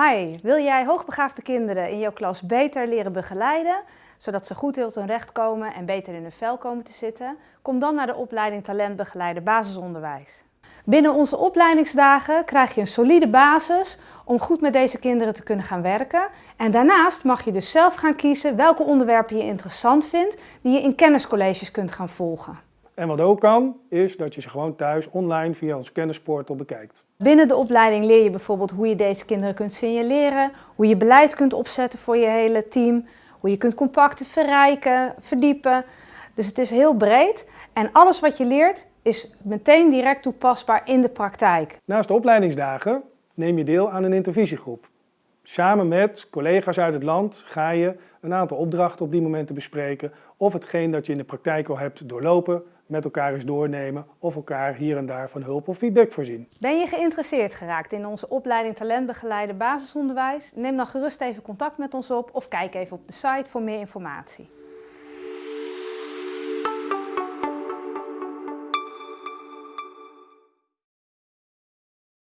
Hi, wil jij hoogbegaafde kinderen in jouw klas beter leren begeleiden, zodat ze goed tot hun recht komen en beter in hun vel komen te zitten? Kom dan naar de opleiding Talentbegeleider Basisonderwijs. Binnen onze opleidingsdagen krijg je een solide basis om goed met deze kinderen te kunnen gaan werken. En daarnaast mag je dus zelf gaan kiezen welke onderwerpen je interessant vindt, die je in kenniscolleges kunt gaan volgen. En wat ook kan, is dat je ze gewoon thuis online via ons kennisportal bekijkt. Binnen de opleiding leer je bijvoorbeeld hoe je deze kinderen kunt signaleren, hoe je beleid kunt opzetten voor je hele team, hoe je kunt compacten verrijken, verdiepen. Dus het is heel breed en alles wat je leert is meteen direct toepasbaar in de praktijk. Naast de opleidingsdagen neem je deel aan een intervisiegroep. Samen met collega's uit het land ga je een aantal opdrachten op die momenten bespreken of hetgeen dat je in de praktijk al hebt doorlopen met elkaar eens doornemen of elkaar hier en daar van hulp of feedback voorzien. Ben je geïnteresseerd geraakt in onze opleiding Talentbegeleider Basisonderwijs? Neem dan gerust even contact met ons op of kijk even op de site voor meer informatie.